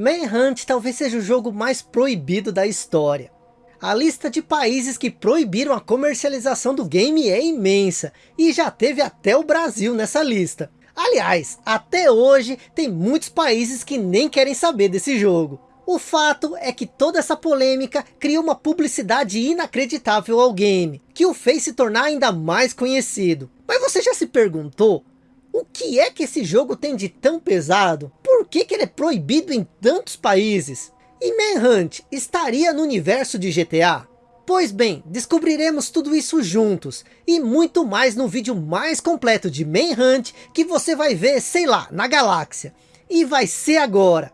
Manhunt talvez seja o jogo mais proibido da história. A lista de países que proibiram a comercialização do game é imensa, e já teve até o Brasil nessa lista. Aliás, até hoje tem muitos países que nem querem saber desse jogo. O fato é que toda essa polêmica criou uma publicidade inacreditável ao game, que o fez se tornar ainda mais conhecido. Mas você já se perguntou, o que é que esse jogo tem de tão pesado? Por que, que ele é proibido em tantos países? E Manhunt estaria no universo de GTA? Pois bem, descobriremos tudo isso juntos, e muito mais no vídeo mais completo de Manhunt, que você vai ver, sei lá, na galáxia. E vai ser agora.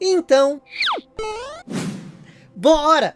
Então... Bora!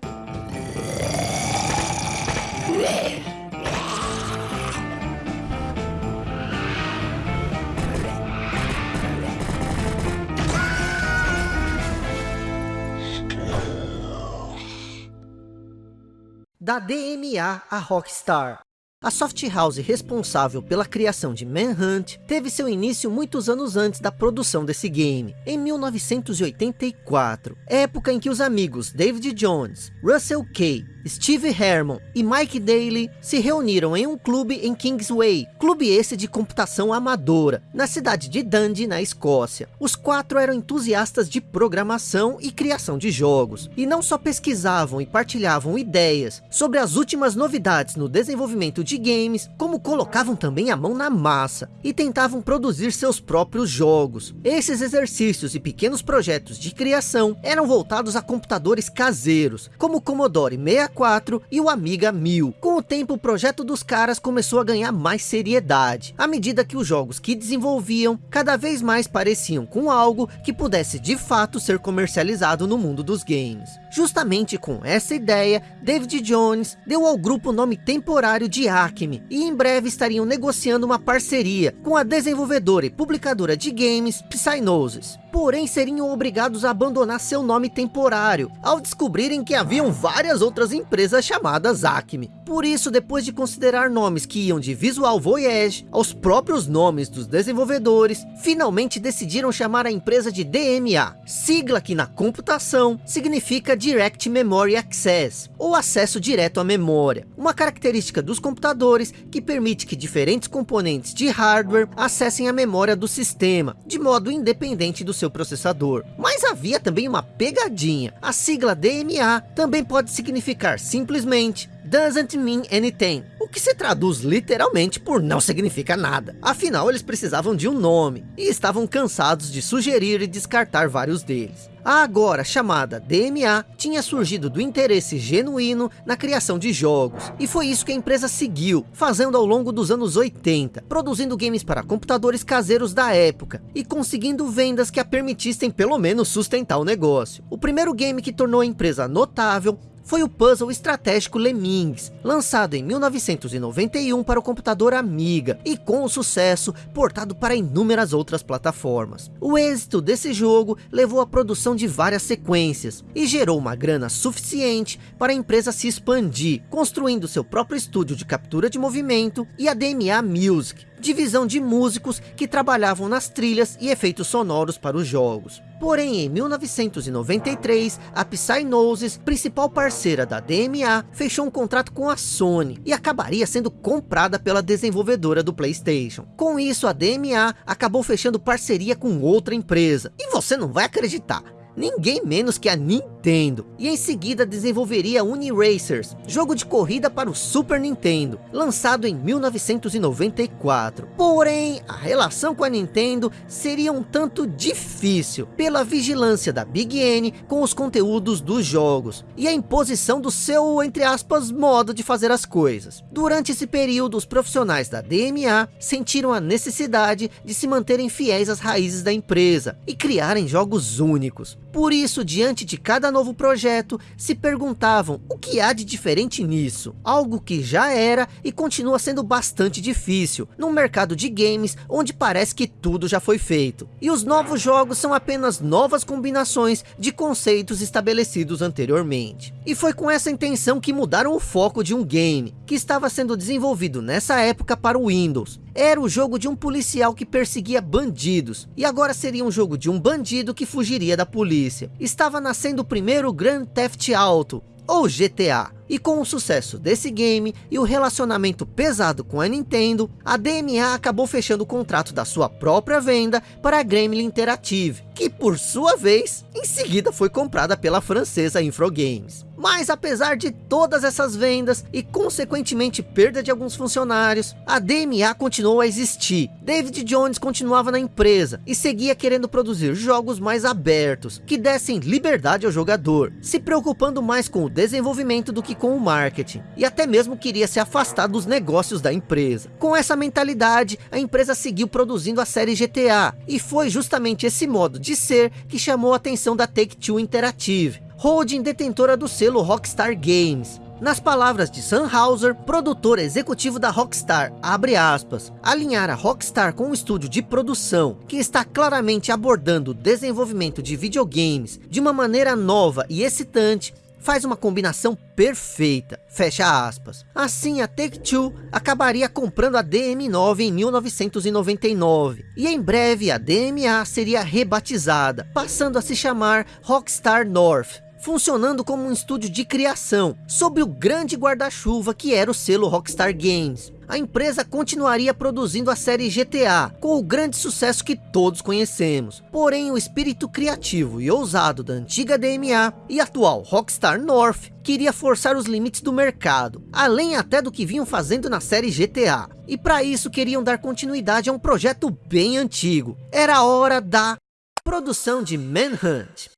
Da DMA a Rockstar. A soft house responsável pela criação de Manhunt teve seu início muitos anos antes da produção desse game, em 1984, época em que os amigos David Jones, Russell Kay Steve Herman e Mike Daly se reuniram em um clube em Kingsway, clube esse de computação amadora, na cidade de Dundee, na Escócia. Os quatro eram entusiastas de programação e criação de jogos, e não só pesquisavam e partilhavam ideias sobre as últimas novidades no desenvolvimento de games, como colocavam também a mão na massa, e tentavam produzir seus próprios jogos. Esses exercícios e pequenos projetos de criação eram voltados a computadores caseiros, como o Commodore 64, 4 e o Amiga 1000. Com o tempo o projeto dos caras começou a ganhar mais seriedade, à medida que os jogos que desenvolviam cada vez mais pareciam com algo que pudesse de fato ser comercializado no mundo dos games. Justamente com essa ideia, David Jones deu ao grupo o nome temporário de Acme, e em breve estariam negociando uma parceria com a desenvolvedora e publicadora de games Psygnosis. Porém seriam obrigados a abandonar seu nome temporário, ao descobrirem que haviam várias outras empresas chamadas Acme. Por isso, depois de considerar nomes que iam de Visual Voyage aos próprios nomes dos desenvolvedores, finalmente decidiram chamar a empresa de DMA, sigla que na computação significa Direct Memory Access, ou acesso direto à memória, uma característica dos computadores que permite que diferentes componentes de hardware acessem a memória do sistema, de modo independente do seu processador. Mas havia também uma pegadinha, a sigla DMA também pode significar simplesmente doesn't mean anything, o que se traduz literalmente por não significa nada. Afinal, eles precisavam de um nome, e estavam cansados de sugerir e descartar vários deles. A agora chamada DMA tinha surgido do interesse genuíno na criação de jogos, e foi isso que a empresa seguiu, fazendo ao longo dos anos 80, produzindo games para computadores caseiros da época, e conseguindo vendas que a permitissem pelo menos sustentar o negócio. O primeiro game que tornou a empresa notável foi o puzzle estratégico Lemmings, lançado em 1991 para o computador Amiga, e com sucesso portado para inúmeras outras plataformas. O êxito desse jogo levou à produção de várias sequências, e gerou uma grana suficiente para a empresa se expandir, construindo seu próprio estúdio de captura de movimento e a DMA Music, divisão de músicos que trabalhavam nas trilhas e efeitos sonoros para os jogos. Porém, em 1993, a Psygnosis, principal parceira da DMA, fechou um contrato com a Sony e acabaria sendo comprada pela desenvolvedora do Playstation. Com isso, a DMA acabou fechando parceria com outra empresa. E você não vai acreditar, ninguém menos que a Nintendo, e em seguida desenvolveria Uniracers, jogo de corrida para o Super Nintendo, lançado em 1994. Porém, a relação com a Nintendo seria um tanto difícil, pela vigilância da Big N com os conteúdos dos jogos, e a imposição do seu, entre aspas, modo de fazer as coisas. Durante esse período, os profissionais da DMA sentiram a necessidade de se manterem fiéis às raízes da empresa, e criarem jogos únicos. Por isso, diante de cada novo projeto, se perguntavam o que há de diferente nisso? Algo que já era e continua sendo bastante difícil, num mercado de games onde parece que tudo já foi feito. E os novos jogos são apenas novas combinações de conceitos estabelecidos anteriormente. E foi com essa intenção que mudaram o foco de um game, que estava sendo desenvolvido nessa época para o Windows. Era o jogo de um policial que perseguia bandidos, e agora seria um jogo de um bandido que fugiria da polícia. Estava nascendo o primeiro Grand Theft Auto, ou GTA. E com o sucesso desse game e o relacionamento pesado com a Nintendo, a DMA acabou fechando o contrato da sua própria venda para a Gremlin Interactive, que por sua vez, em seguida foi comprada pela francesa Infogames. Mas apesar de todas essas vendas e consequentemente perda de alguns funcionários, a DMA continuou a existir. David Jones continuava na empresa e seguia querendo produzir jogos mais abertos, que dessem liberdade ao jogador, se preocupando mais com o desenvolvimento do que com o marketing. E até mesmo queria se afastar dos negócios da empresa. Com essa mentalidade, a empresa seguiu produzindo a série GTA. E foi justamente esse modo de ser que chamou a atenção da Take-Two Interactive holding detentora do selo Rockstar Games. Nas palavras de Sam Hauser, produtor executivo da Rockstar, abre aspas, alinhar a Rockstar com um estúdio de produção que está claramente abordando o desenvolvimento de videogames de uma maneira nova e excitante faz uma combinação perfeita, fecha aspas. Assim, a Take-Two acabaria comprando a DM9 em 1999, e em breve a DMA seria rebatizada, passando a se chamar Rockstar North, funcionando como um estúdio de criação, sob o grande guarda-chuva que era o selo Rockstar Games. A empresa continuaria produzindo a série GTA, com o grande sucesso que todos conhecemos. Porém, o espírito criativo e ousado da antiga DMA e atual Rockstar North queria forçar os limites do mercado, além até do que vinham fazendo na série GTA. E para isso queriam dar continuidade a um projeto bem antigo. Era hora da produção de Manhunt.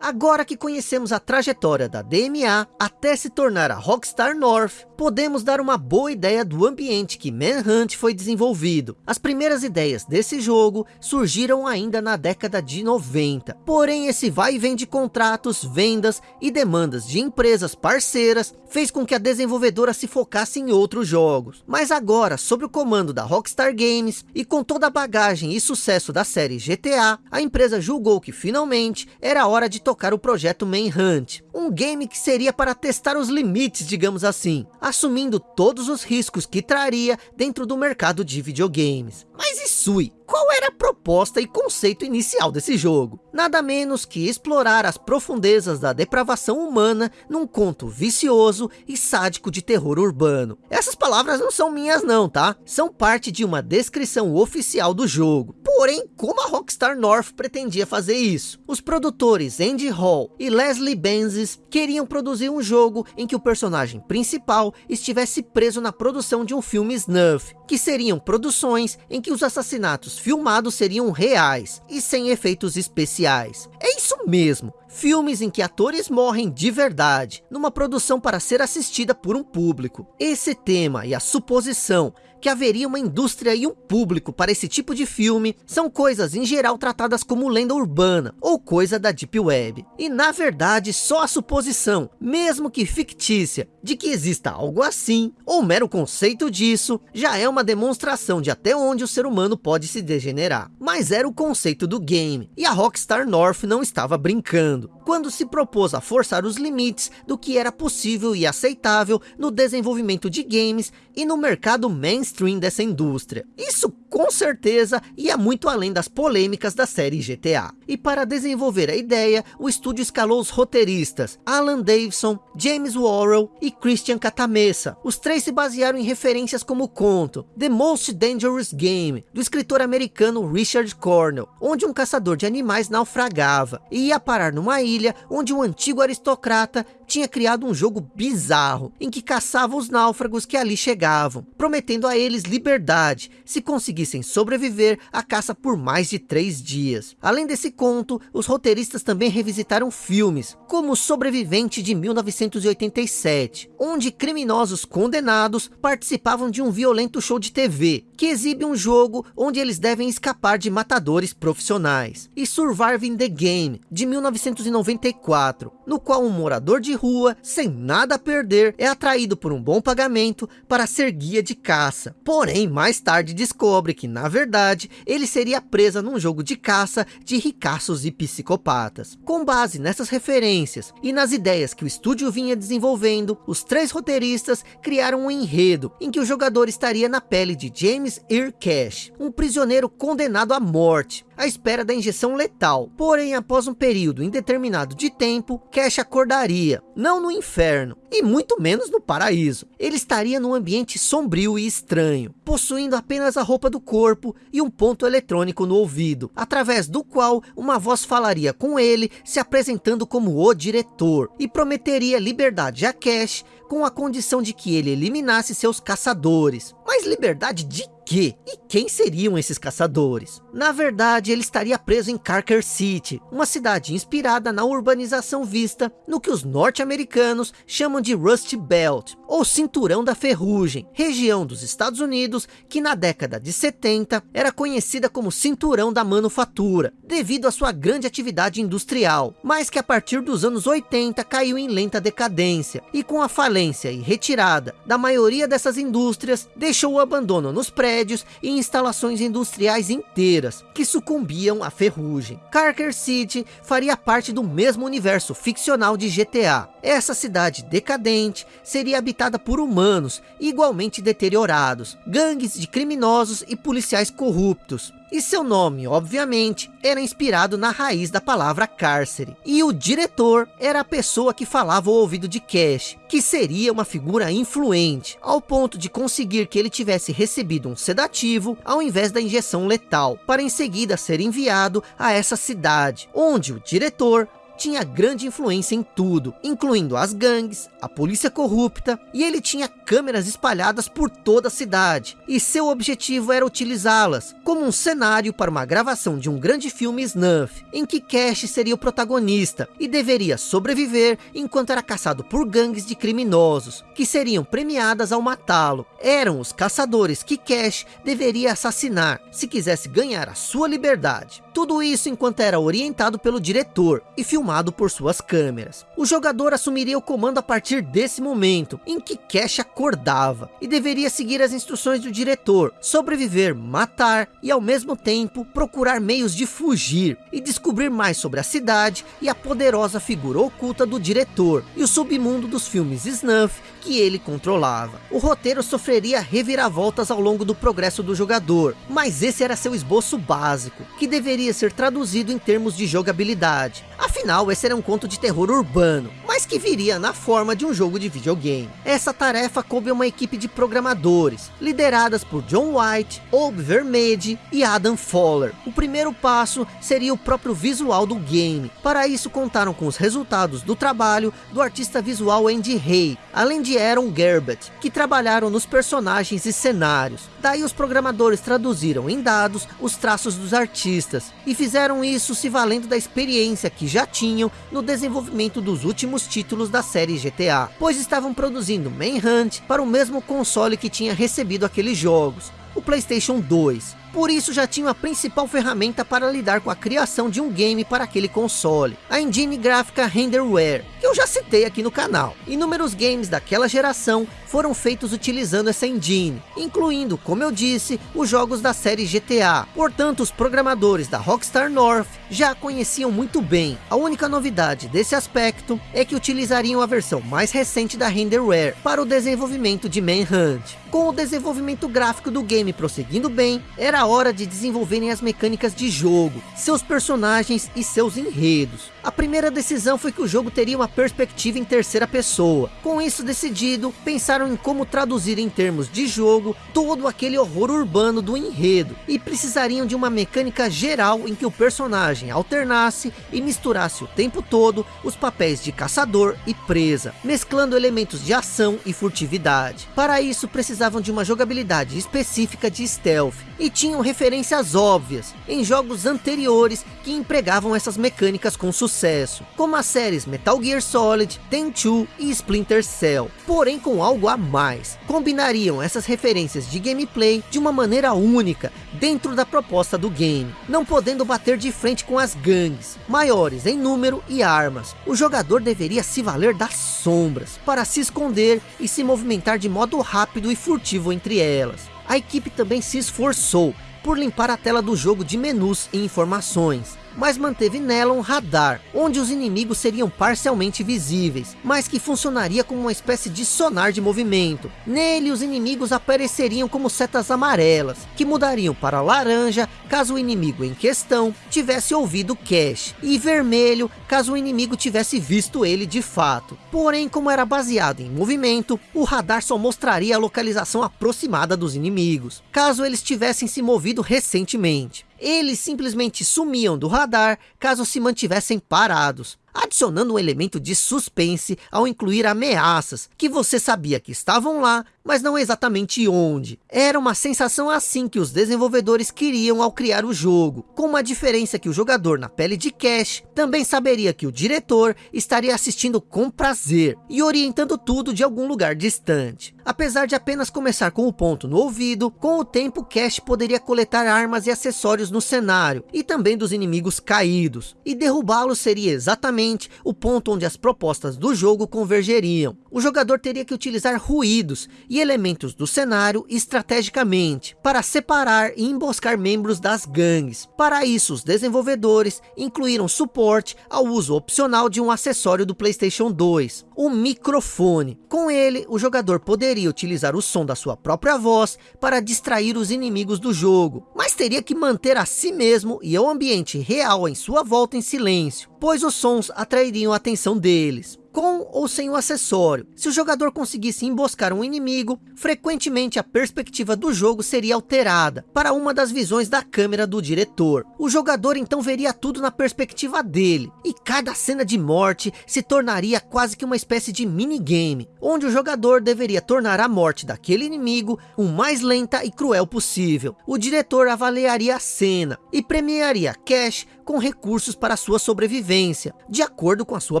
Agora que conhecemos a trajetória da DMA até se tornar a Rockstar North, podemos dar uma boa ideia do ambiente que Manhunt foi desenvolvido. As primeiras ideias desse jogo surgiram ainda na década de 90. Porém, esse vai e vem de contratos, vendas e demandas de empresas parceiras fez com que a desenvolvedora se focasse em outros jogos. Mas agora, sob o comando da Rockstar Games e com toda a bagagem e sucesso da série GTA, a empresa julgou que finalmente era hora de tocar o projeto Manhunt, um game que seria para testar os limites, digamos assim, assumindo todos os riscos que traria dentro do mercado de videogames. Mas e Sui? Qual era a proposta e conceito inicial desse jogo? Nada menos que explorar as profundezas da depravação humana num conto vicioso e sádico de terror urbano. Essas palavras não são minhas não, tá? São parte de uma descrição oficial do jogo. Porém, como a Rockstar North pretendia fazer isso? Os produtores Andy Hall e Leslie Benzies queriam produzir um jogo em que o personagem principal estivesse preso na produção de um filme snuff, que seriam produções em que os assassinatos filmados seriam reais e sem efeitos especiais. É isso mesmo, filmes em que atores morrem de verdade, numa produção para ser assistida por um público. Esse tema e a suposição que haveria uma indústria e um público para esse tipo de filme são coisas em geral tratadas como lenda urbana ou coisa da Deep Web. E na verdade só a suposição, mesmo que fictícia, de que exista algo assim, ou mero conceito disso, já é uma demonstração de até onde o ser humano pode se degenerar. Mas era o conceito do game, e a Rockstar North não estava brincando, quando se propôs a forçar os limites do que era possível e aceitável no desenvolvimento de games e no mercado mainstream dessa indústria. Isso com certeza ia muito além das polêmicas da série GTA. E para desenvolver a ideia, o estúdio escalou os roteiristas Alan Davidson, James Worrell e Christian Catamessa. Os três se basearam em referências como o conto The Most Dangerous Game, do escritor americano Richard Cornell, onde um caçador de animais naufragava e ia parar numa ilha onde um antigo aristocrata tinha criado um jogo bizarro, em que caçava os náufragos que ali chegavam, prometendo a eles liberdade, se conseguissem sobreviver à caça por mais de três dias. Além desse conto, os roteiristas também revisitaram filmes, como Sobrevivente de 1987, onde criminosos condenados participavam de um violento show de TV, que exibe um jogo onde eles devem escapar de matadores profissionais, e Surviving the Game, de 1994, no qual um morador de rua, sem nada a perder, é atraído por um bom pagamento para ser guia de caça. Porém, mais tarde descobre que, na verdade, ele seria presa num jogo de caça de ricaços e psicopatas. Com base nessas referências e nas ideias que o estúdio vinha desenvolvendo, os três roteiristas criaram um enredo em que o jogador estaria na pele de James James Cash, um prisioneiro condenado à morte, à espera da injeção letal. Porém, após um período indeterminado de tempo, Cash acordaria, não no inferno, e muito menos no paraíso. Ele estaria num ambiente sombrio e estranho, possuindo apenas a roupa do corpo e um ponto eletrônico no ouvido, através do qual uma voz falaria com ele, se apresentando como o diretor, e prometeria liberdade a Cash, com a condição de que ele eliminasse seus caçadores. Mas liberdade de quê? E quem seriam esses caçadores? Na verdade, ele estaria preso em Carker City, uma cidade inspirada na urbanização vista no que os norte-americanos chamam de Rust Belt, ou Cinturão da Ferrugem, região dos Estados Unidos que na década de 70 era conhecida como Cinturão da Manufatura, devido à sua grande atividade industrial, mas que a partir dos anos 80 caiu em lenta decadência, e com a falência e retirada da maioria dessas indústrias, deixou o abandono nos prédios e instalações industriais inteiras, que sucumbiam à ferrugem. Carker City faria parte do mesmo universo ficcional de GTA. Essa cidade decadente seria habitada por humanos, igualmente deteriorados, gangues de criminosos e policiais corruptos. E seu nome, obviamente, era inspirado na raiz da palavra cárcere. E o diretor era a pessoa que falava ao ouvido de Cash, que seria uma figura influente, ao ponto de conseguir que ele tivesse recebido um sedativo ao invés da injeção letal, para em seguida ser enviado a essa cidade, onde o diretor tinha grande influência em tudo, incluindo as gangues, a polícia corrupta, e ele tinha câmeras espalhadas por toda a cidade, e seu objetivo era utilizá-las como um cenário para uma gravação de um grande filme snuff, em que Cash seria o protagonista, e deveria sobreviver enquanto era caçado por gangues de criminosos, que seriam premiadas ao matá-lo. Eram os caçadores que Cash deveria assassinar, se quisesse ganhar a sua liberdade. Tudo isso enquanto era orientado pelo diretor, e filmado filmado por suas câmeras. O jogador assumiria o comando a partir desse momento, em que Cash acordava, e deveria seguir as instruções do diretor, sobreviver, matar, e ao mesmo tempo procurar meios de fugir, e descobrir mais sobre a cidade e a poderosa figura oculta do diretor, e o submundo dos filmes snuff que ele controlava. O roteiro sofreria reviravoltas ao longo do progresso do jogador, mas esse era seu esboço básico, que deveria ser traduzido em termos de jogabilidade. Afinal, esse era um conto de terror urbano, mas que viria na forma de um jogo de videogame. Essa tarefa coube a uma equipe de programadores, lideradas por John White, Ob Vermede e Adam Fowler. O primeiro passo seria o próprio visual do game. Para isso contaram com os resultados do trabalho do artista visual Andy Hay, além de Aaron Gerbert, que trabalharam nos personagens e cenários. Daí os programadores traduziram em dados os traços dos artistas, e fizeram isso se valendo da experiência que já tinham no desenvolvimento dos últimos títulos da série GTA, pois estavam produzindo Manhunt para o mesmo console que tinha recebido aqueles jogos, o Playstation 2. Por isso já tinha a principal ferramenta para lidar com a criação de um game para aquele console, a engine gráfica Renderware, que eu já citei aqui no canal. Inúmeros games daquela geração foram feitos utilizando essa engine, incluindo, como eu disse, os jogos da série GTA. Portanto, os programadores da Rockstar North já conheciam muito bem. A única novidade desse aspecto é que utilizariam a versão mais recente da Renderware para o desenvolvimento de Manhunt. Com o desenvolvimento gráfico do game prosseguindo bem, era hora de desenvolverem as mecânicas de jogo, seus personagens e seus enredos. A primeira decisão foi que o jogo teria uma perspectiva em terceira pessoa. Com isso decidido, pensaram em como traduzir em termos de jogo todo aquele horror urbano do enredo. E precisariam de uma mecânica geral em que o personagem alternasse e misturasse o tempo todo os papéis de caçador e presa, mesclando elementos de ação e furtividade. Para isso precisavam de uma jogabilidade específica de stealth e tinham referências óbvias em jogos anteriores que empregavam essas mecânicas com sucesso, como as séries Metal Gear Solid, Tenchu e Splinter Cell, porém com algo a mais. Combinariam essas referências de gameplay de uma maneira única dentro da proposta do game, não podendo bater de frente com as gangues, maiores em número e armas. O jogador deveria se valer das sombras para se esconder e se movimentar de modo rápido e furtivo entre elas. A equipe também se esforçou por limpar a tela do jogo de menus e informações, mas manteve nela um radar, onde os inimigos seriam parcialmente visíveis, mas que funcionaria como uma espécie de sonar de movimento. Nele, os inimigos apareceriam como setas amarelas, que mudariam para laranja caso o inimigo em questão tivesse ouvido Cash, e vermelho caso o inimigo tivesse visto ele de fato. Porém, como era baseado em movimento, o radar só mostraria a localização aproximada dos inimigos, caso eles tivessem se movido recentemente. Eles simplesmente sumiam do radar caso se mantivessem parados, adicionando um elemento de suspense ao incluir ameaças que você sabia que estavam lá, mas não exatamente onde. Era uma sensação assim que os desenvolvedores queriam ao criar o jogo, com uma diferença que o jogador na pele de Cash também saberia que o diretor estaria assistindo com prazer e orientando tudo de algum lugar distante. Apesar de apenas começar com o ponto no ouvido, com o tempo Cash poderia coletar armas e acessórios no cenário e também dos inimigos caídos, e derrubá-los seria exatamente o ponto onde as propostas do jogo convergeriam. O jogador teria que utilizar ruídos e elementos do cenário estrategicamente, para separar e emboscar membros das gangues. Para isso, os desenvolvedores incluíram suporte ao uso opcional de um acessório do Playstation 2, o microfone. Com ele, o jogador poderia utilizar o som da sua própria voz para distrair os inimigos do jogo, mas teria que manter a si mesmo e o ambiente real em sua volta em silêncio, pois os sons atrairiam a atenção deles com ou sem o acessório. Se o jogador conseguisse emboscar um inimigo, frequentemente a perspectiva do jogo seria alterada para uma das visões da câmera do diretor. O jogador então veria tudo na perspectiva dele, e cada cena de morte se tornaria quase que uma espécie de minigame, onde o jogador deveria tornar a morte daquele inimigo o mais lenta e cruel possível. O diretor avaliaria a cena e premiaria Cash com recursos para sua sobrevivência, de acordo com a sua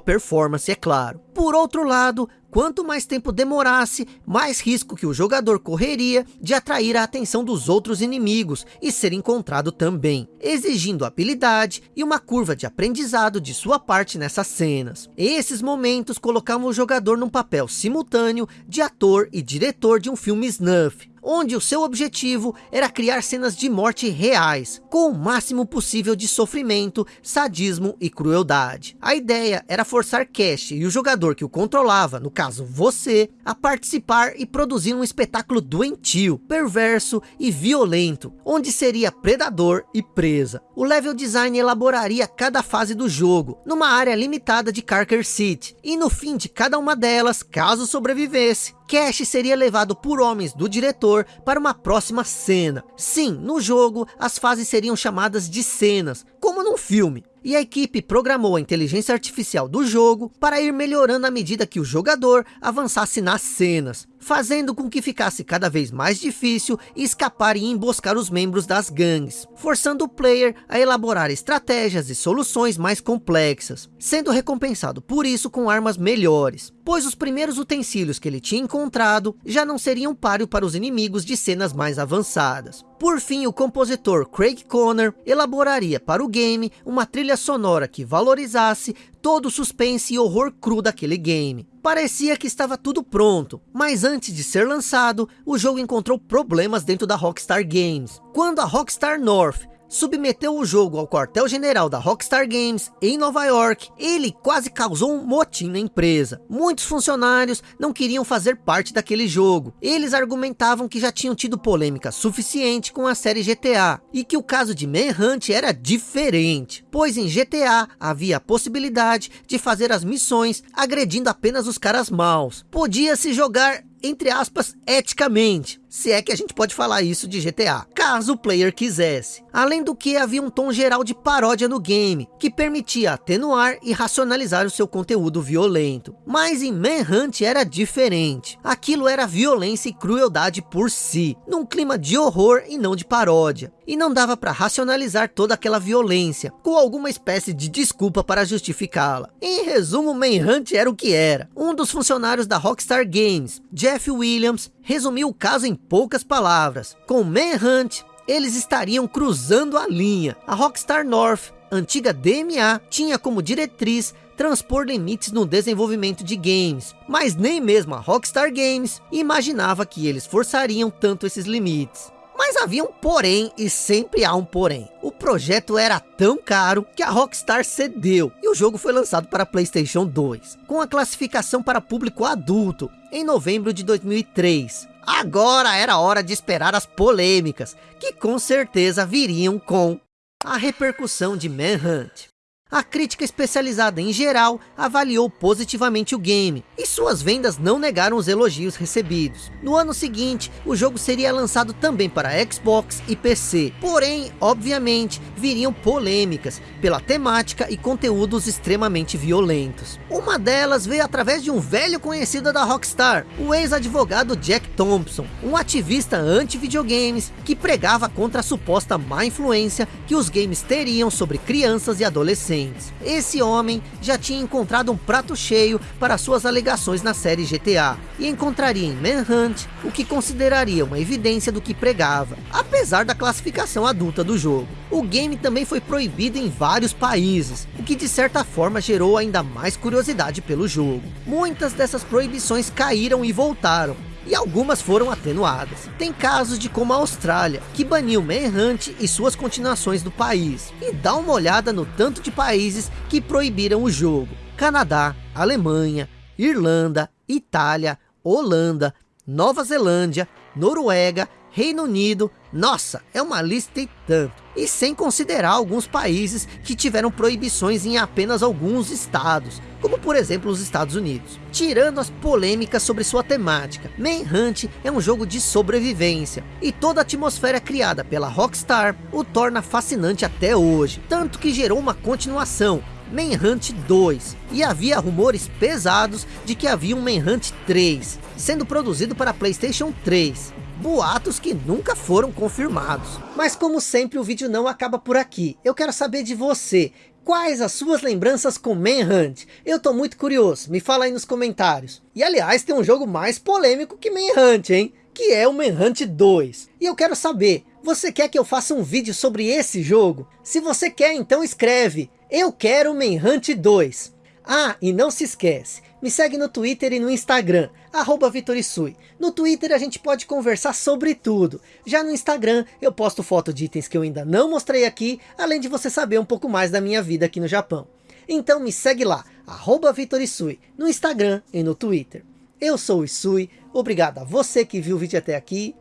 performance, é claro. Por outro lado, quanto mais tempo demorasse, mais risco que o jogador correria de atrair a atenção dos outros inimigos e ser encontrado também, exigindo habilidade e uma curva de aprendizado de sua parte nessas cenas. Esses momentos colocavam o jogador num papel simultâneo de ator e diretor de um filme snuff, onde o seu objetivo era criar cenas de morte reais, com o máximo possível de sofrimento, sadismo e crueldade. A ideia era forçar Cash e o jogador que o controlava, no caso você, a participar e produzir um espetáculo doentio, perverso e violento, onde seria predador e presa. O level design elaboraria cada fase do jogo, numa área limitada de Carker City, e no fim de cada uma delas, caso sobrevivesse, Cash seria levado por homens do diretor para uma próxima cena. Sim, no jogo, as fases seriam chamadas de cenas, como num filme e a equipe programou a inteligência artificial do jogo para ir melhorando à medida que o jogador avançasse nas cenas, fazendo com que ficasse cada vez mais difícil escapar e emboscar os membros das gangues, forçando o player a elaborar estratégias e soluções mais complexas, sendo recompensado por isso com armas melhores, pois os primeiros utensílios que ele tinha encontrado já não seriam páreo para os inimigos de cenas mais avançadas. Por fim, o compositor Craig Conner elaboraria para o game uma trilha sonora que valorizasse todo o suspense e horror cru daquele game. Parecia que estava tudo pronto, mas antes de ser lançado, o jogo encontrou problemas dentro da Rockstar Games. Quando a Rockstar North submeteu o jogo ao quartel-general da Rockstar Games em Nova York, ele quase causou um motim na empresa. Muitos funcionários não queriam fazer parte daquele jogo. Eles argumentavam que já tinham tido polêmica suficiente com a série GTA e que o caso de Manhunt era diferente, pois em GTA havia a possibilidade de fazer as missões agredindo apenas os caras maus. Podia-se jogar entre aspas, eticamente, se é que a gente pode falar isso de GTA, caso o player quisesse. Além do que havia um tom geral de paródia no game, que permitia atenuar e racionalizar o seu conteúdo violento. Mas em Manhunt era diferente. Aquilo era violência e crueldade por si, num clima de horror e não de paródia. E não dava para racionalizar toda aquela violência, com alguma espécie de desculpa para justificá-la. Em resumo, Manhunt era o que era. Um dos funcionários da Rockstar Games, Jeff Williams, resumiu o caso em poucas palavras. Com Manhunt, eles estariam cruzando a linha. A Rockstar North, antiga DMA, tinha como diretriz transpor limites no desenvolvimento de games, mas nem mesmo a Rockstar Games imaginava que eles forçariam tanto esses limites. Mas havia um porém e sempre há um porém. O projeto era tão caro que a Rockstar cedeu e o jogo foi lançado para Playstation 2, com a classificação para público adulto, em novembro de 2003. Agora era hora de esperar as polêmicas, que com certeza viriam com a repercussão de Manhunt. A crítica especializada em geral avaliou positivamente o game, e suas vendas não negaram os elogios recebidos. No ano seguinte, o jogo seria lançado também para Xbox e PC, porém, obviamente, viriam polêmicas pela temática e conteúdos extremamente violentos. Uma delas veio através de um velho conhecido da Rockstar, o ex-advogado Jack Thompson, um ativista anti-videogames que pregava contra a suposta má influência que os games teriam sobre crianças e adolescentes Esse homem já tinha encontrado um prato cheio para suas alegações na série GTA, e encontraria em Manhunt o que consideraria uma evidência do que pregava, apesar da classificação adulta do jogo. O game também foi proibido em vários países, o que de certa forma gerou ainda mais curiosidade pelo jogo. Muitas dessas proibições caíram e voltaram, e algumas foram atenuadas. Tem casos de como a Austrália, que baniu Manhunt e suas continuações do país. E dá uma olhada no tanto de países que proibiram o jogo. Canadá, Alemanha, Irlanda, Itália, Holanda, Nova Zelândia, Noruega, Reino Unido, nossa, é uma lista e tanto. E sem considerar alguns países que tiveram proibições em apenas alguns estados, como por exemplo os Estados Unidos. Tirando as polêmicas sobre sua temática, Manhunt é um jogo de sobrevivência, e toda a atmosfera criada pela Rockstar o torna fascinante até hoje, tanto que gerou uma continuação, Manhunt 2, e havia rumores pesados de que havia um Manhunt 3, sendo produzido para Playstation 3 boatos que nunca foram confirmados. Mas como sempre o vídeo não acaba por aqui, eu quero saber de você, quais as suas lembranças com Manhunt? Eu tô muito curioso, me fala aí nos comentários. E aliás tem um jogo mais polêmico que Manhunt, hein? Que é o Manhunt 2. E eu quero saber, você quer que eu faça um vídeo sobre esse jogo? Se você quer, então escreve, eu quero Manhunt 2. Ah, e não se esquece, me segue no Twitter e no Instagram, arroba Vitorisui. No Twitter a gente pode conversar sobre tudo. Já no Instagram eu posto foto de itens que eu ainda não mostrei aqui, além de você saber um pouco mais da minha vida aqui no Japão. Então me segue lá, arroba Vitorisui, no Instagram e no Twitter. Eu sou o Isui, obrigado a você que viu o vídeo até aqui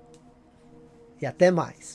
e até mais.